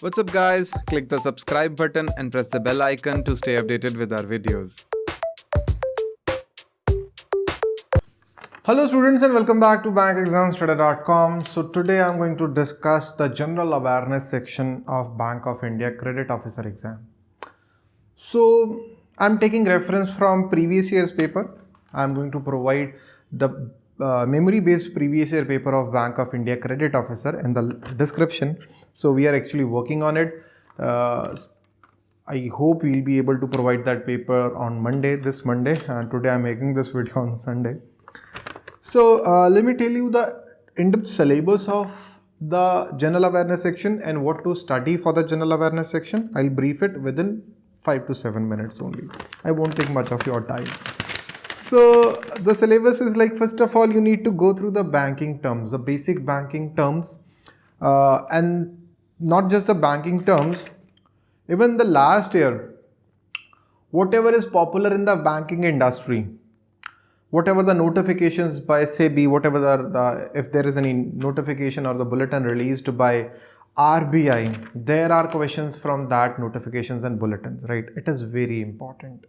What's up guys? Click the subscribe button and press the bell icon to stay updated with our videos. Hello students and welcome back to bankexamstoday.com. So today I'm going to discuss the general awareness section of Bank of India credit officer exam. So I'm taking reference from previous year's paper. I'm going to provide the uh, memory based previous year paper of Bank of India credit officer in the description. So we are actually working on it. Uh, I hope we'll be able to provide that paper on Monday, this Monday. And today I'm making this video on Sunday. So uh, let me tell you the in-depth syllabus of the general awareness section and what to study for the general awareness section. I'll brief it within 5 to 7 minutes only. I won't take much of your time. So the syllabus is like first of all you need to go through the banking terms, the basic banking terms uh, and not just the banking terms, even the last year, whatever is popular in the banking industry, whatever the notifications by SEBI, whatever the, the if there is any notification or the bulletin released by RBI, there are questions from that notifications and bulletins, right? It is very important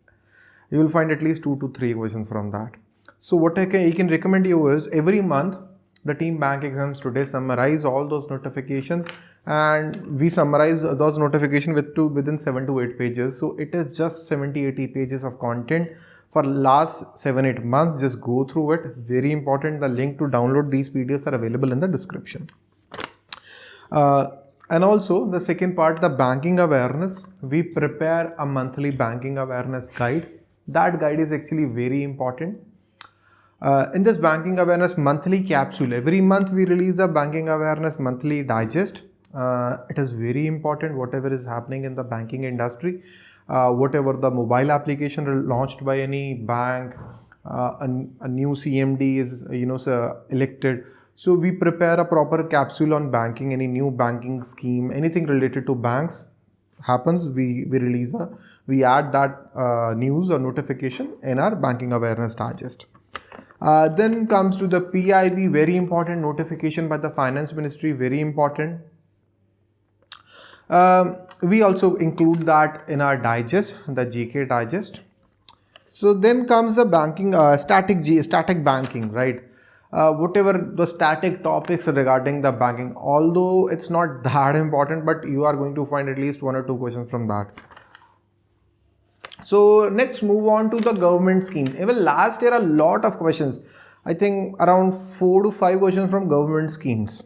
you will find at least two to three questions from that. So what I can, I can recommend you is every month the team bank exams today summarize all those notifications and we summarize those notifications with two within 7 to 8 pages. So it is just 70 80 pages of content for last 7 8 months. Just go through it. Very important. The link to download these pdfs are available in the description. Uh, and also the second part the banking awareness. We prepare a monthly banking awareness guide that guide is actually very important. Uh, in this banking awareness monthly capsule, every month we release a banking awareness monthly digest. Uh, it is very important whatever is happening in the banking industry, uh, whatever the mobile application launched by any bank, uh, a, a, new CMD is you know so elected. So we prepare a proper capsule on banking, any new banking scheme, anything related to banks happens, we, we release a, we add that uh, news or notification in our banking awareness digest. Uh, then comes to the PIB, very important notification by the finance ministry, very important. Um, we also include that in our digest, the GK digest. So then comes the banking, uh, static G, static banking, right? Uh, whatever the static topics regarding the banking although it's not that important but you are going to find at least one or two questions from that. So next move on to the government scheme. Even last year a lot of questions. I think around four to five questions from government schemes.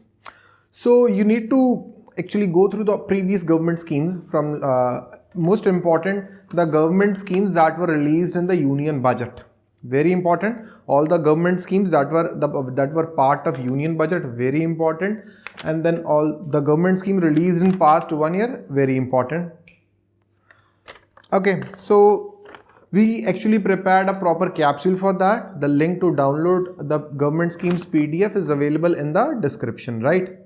So you need to actually go through the previous government schemes from uh, most important the government schemes that were released in the union budget very important. All the government schemes that were the, that were part of union budget very important. And then all the government scheme released in past one year very important. Okay so we actually prepared a proper capsule for that. The link to download the government schemes pdf is available in the description right?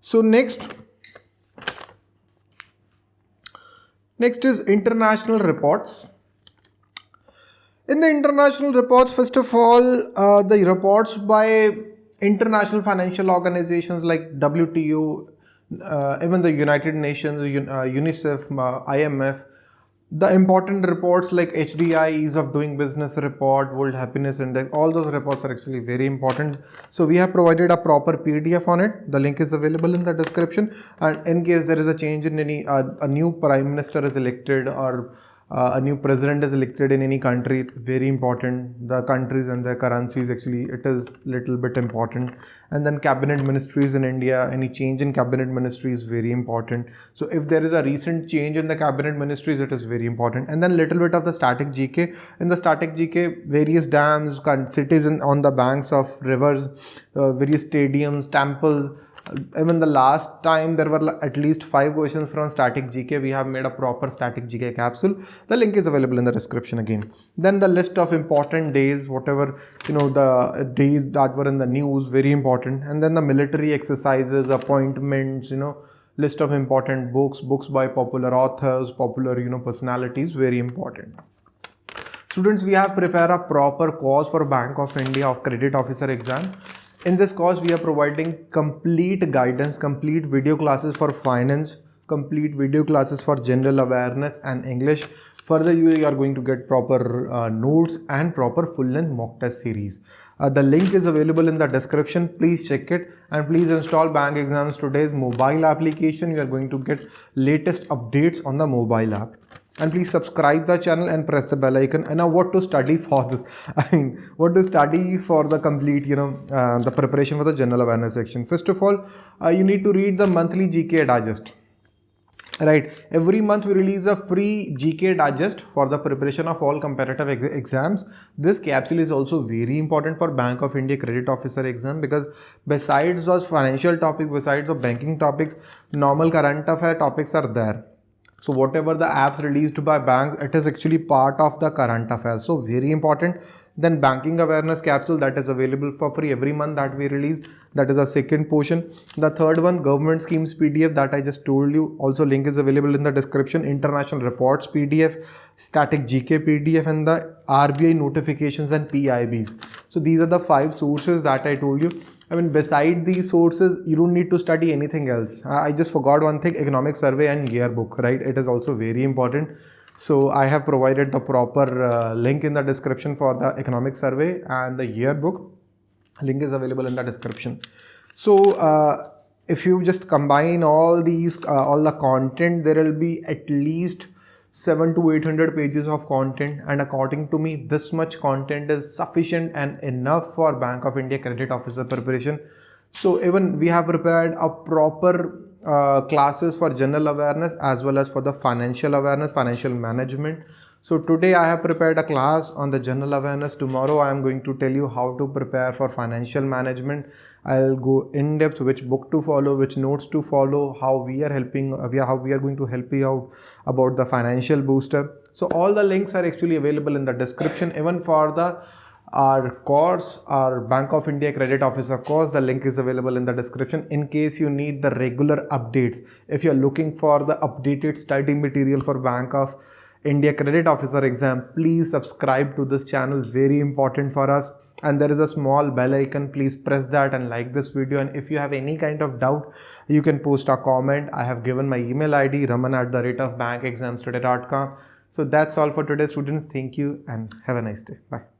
So next next is international reports in the international reports, first of all, uh, the reports by international financial organizations like WTO, uh, even the United Nations, uh, UNICEF, uh, IMF, the important reports like HDI, Ease of Doing Business report, World Happiness Index, all those reports are actually very important. So we have provided a proper PDF on it. The link is available in the description. And in case there is a change in any, uh, a new prime minister is elected or uh, a new president is elected in any country very important. The countries and their currencies actually it is little bit important. And then cabinet ministries in india any change in cabinet ministry is very important. So if there is a recent change in the cabinet ministries it is very important. And then little bit of the static gk in the static gk various dams cities on the banks of rivers uh, various stadiums temples even the last time there were at least five questions from static gk we have made a proper static gk capsule. The link is available in the description again. Then the list of important days whatever you know the days that were in the news very important. And then the military exercises appointments you know list of important books books by popular authors popular you know personalities very important. Students we have prepared a proper course for bank of india of credit officer exam In this course, we are providing complete guidance, complete video classes for finance, complete video classes for general awareness and English. Further, you are going to get proper uh, notes and proper full length mock test series. Uh, the link is available in the description. Please check it and please install Bank Exams Today's mobile application. You are going to get latest updates on the mobile app and please subscribe the channel and press the bell icon. And now what to study for this. I mean what to study for the complete you know uh, the preparation for the general awareness section. First of all uh, you need to read the monthly gk digest. Right? Every month we release a free gk digest for the preparation of all competitive ex exams. This capsule is also very important for bank of india credit officer exam because besides those financial topics besides the banking topics normal current affair topics are there so whatever the apps released by banks it is actually part of the current affairs. So very important. Then banking awareness capsule that is available for free every month that we release. That is a second portion. The third one government schemes pdf that i just told you. Also link is available in the description. International reports pdf static gk pdf and the rbi notifications and pibs so these are the five sources that i told you I mean, beside these sources, you don't need to study anything else. I just forgot one thing, economic survey and yearbook, right? It is also very important. So I have provided the proper uh, link in the description for the economic survey and the yearbook. Link is available in the description. So uh, if you just combine all these, uh, all the content, there will be at least 7 to 800 pages of content and according to me this much content is sufficient and enough for bank of india credit officer preparation. So even we have prepared a proper uh, classes for general awareness as well as for the financial awareness financial management so today I have prepared a class on the general awareness. Tomorrow I am going to tell you how to prepare for financial management. I'll go in depth which book to follow, which notes to follow, how we are helping, uh, how we are going to help you out about the financial booster. So all the links are actually available in the description even for the our course our bank of india credit officer course the link is available in the description in case you need the regular updates if you're looking for the updated study material for bank of India Credit Officer exam, please subscribe to this channel. Very important for us. And there is a small bell icon. Please press that and like this video. And if you have any kind of doubt, you can post a comment. I have given my email ID raman at the rate of bankexamstoday.com. So that's all for today, students. Thank you and have a nice day. Bye.